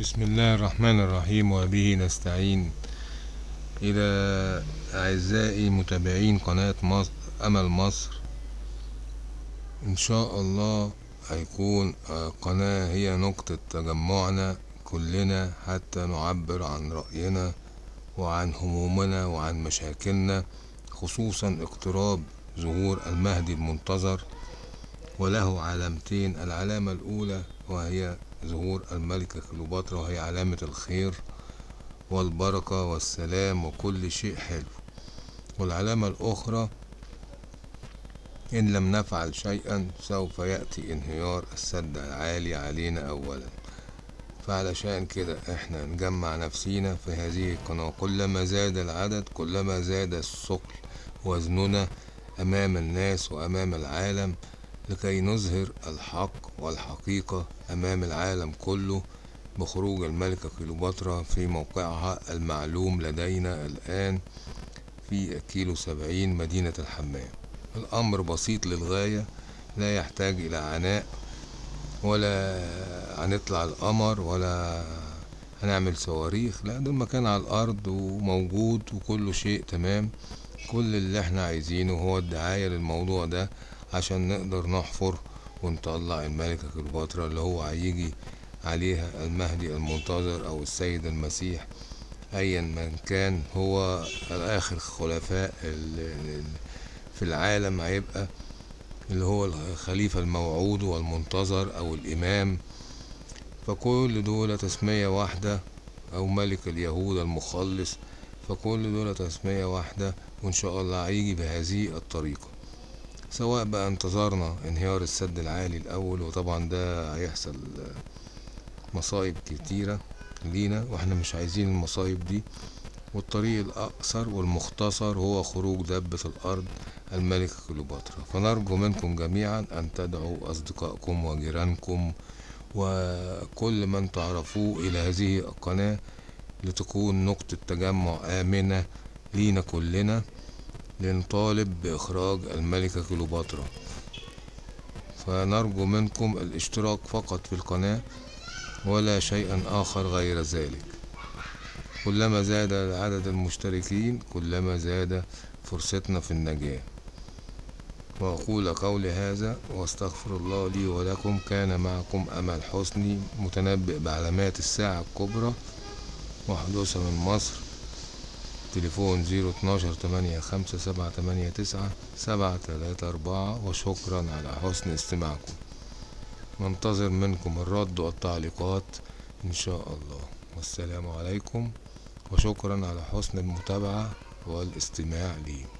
بسم الله الرحمن الرحيم وبه نستعين إلى أعزائي متابعين قناة مصر أمل مصر إن شاء الله هيكون قناة هي نقطة تجمعنا كلنا حتى نعبر عن رأينا وعن همومنا وعن مشاكلنا خصوصا اقتراب ظهور المهدي المنتظر وله علامتين العلامة الأولى وهي ظهور الملكة كليوباترا وهي علامة الخير والبركة والسلام وكل شيء حلو. والعلامة الأخرى إن لم نفعل شيئا سوف يأتي انهيار السد العالي علينا أولا. فعلشان كده إحنا نجمع نفسينا في هذه القناة. كلما زاد العدد كلما زاد الثقل وزننا أمام الناس وأمام العالم لكي نظهر الحق والحقيقة أمام العالم كله بخروج الملكة كليوباترا في موقعها المعلوم لدينا الآن في كيلو سبعين مدينة الحمام. الأمر بسيط للغاية لا يحتاج إلى عناء ولا هنطلع القمر ولا هنعمل صواريخ. لا ده المكان على الأرض وموجود وكل شيء تمام. كل اللي إحنا عايزينه هو الدعاية للموضوع ده. عشان نقدر نحفر ونطلع الملكة كليوباترا اللي هو هيجي عليها المهدي المنتظر أو السيد المسيح. ايا من كان هو اخر خلفاء في العالم هيبقى اللي هو الخليفة الموعود والمنتظر أو الإمام. فكل دول تسمية واحدة أو ملك اليهود المخلص فكل دول تسمية واحدة وإن شاء الله هيجي بهذه الطريقة. سواء بقى انتظرنا انهيار السد العالي الأول وطبعا ده هيحصل مصايب كتيرة لينا وإحنا مش عايزين المصايب دي. والطريق الأقصر والمختصر هو خروج دبة الأرض الملكة كليوباترا. فنرجو منكم جميعا أن تدعوا أصدقائكم وجيرانكم وكل من تعرفوه إلى هذه القناة لتكون نقطة تجمع آمنة لينا كلنا. لنطالب بإخراج الملكة كليوباترا. فنرجو منكم الاشتراك فقط في القناة ولا شيئا آخر غير ذلك. كلما زاد عدد المشتركين كلما زاد فرصتنا في النجاة. وأقول قولي هذا وأستغفر الله لي ولكم. كان معكم أمل حسني متنبئ بعلامات الساعة الكبرى وحدوثها من مصر. تليفون زيرو اتناشر تمانية خمسة سبعة تمانية تسعة سبعة تلاتة أربعة وشكرا على حسن استماعكم. ننتظر منكم الرد والتعليقات إن شاء الله. والسلام عليكم وشكرا على حسن المتابعة والاستماع لي.